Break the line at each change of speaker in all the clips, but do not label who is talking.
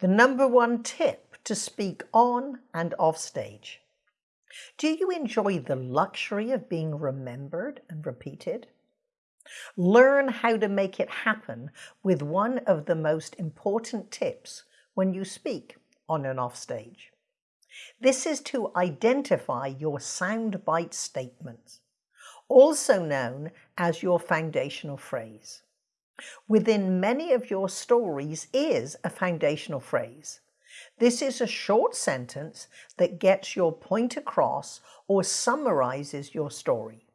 The number one tip to speak on and off stage. Do you enjoy the luxury of being remembered and repeated? Learn how to make it happen with one of the most important tips when you speak on and off stage. This is to identify your soundbite statements, also known as your foundational phrase. Within many of your stories is a foundational phrase. This is a short sentence that gets your point across or summarizes your story.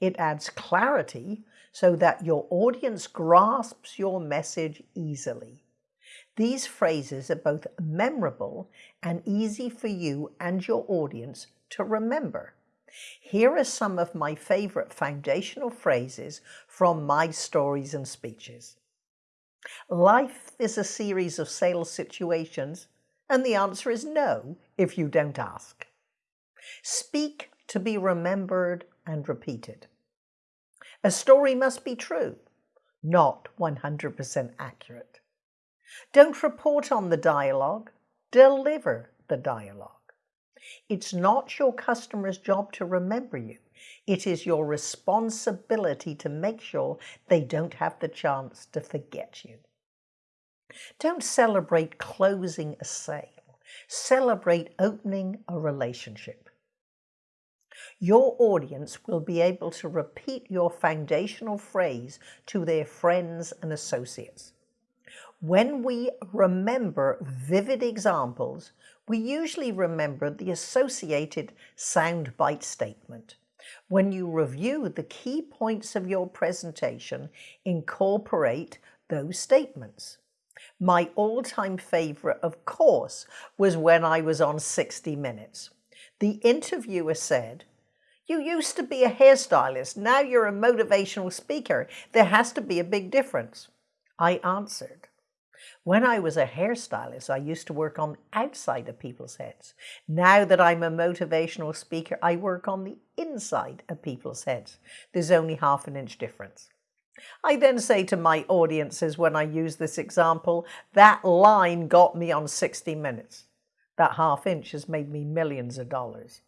It adds clarity so that your audience grasps your message easily. These phrases are both memorable and easy for you and your audience to remember. Here are some of my favorite foundational phrases from my stories and speeches. Life is a series of sales situations, and the answer is no if you don't ask. Speak to be remembered and repeated. A story must be true, not 100% accurate. Don't report on the dialogue, deliver the dialogue. It's not your customer's job to remember you. It is your responsibility to make sure they don't have the chance to forget you. Don't celebrate closing a sale. Celebrate opening a relationship. Your audience will be able to repeat your foundational phrase to their friends and associates. When we remember vivid examples, we usually remember the associated soundbite statement. When you review the key points of your presentation, incorporate those statements. My all-time favorite, of course, was when I was on 60 Minutes. The interviewer said, you used to be a hairstylist, now you're a motivational speaker. There has to be a big difference. I answered, when I was a hairstylist, I used to work on outside of people's heads. Now that I'm a motivational speaker, I work on the inside of people's heads. There's only half an inch difference. I then say to my audiences when I use this example, that line got me on 60 minutes. That half inch has made me millions of dollars.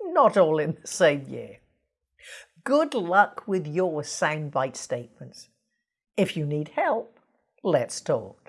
Not all in the same year. Good luck with your soundbite statements. If you need help, let's talk.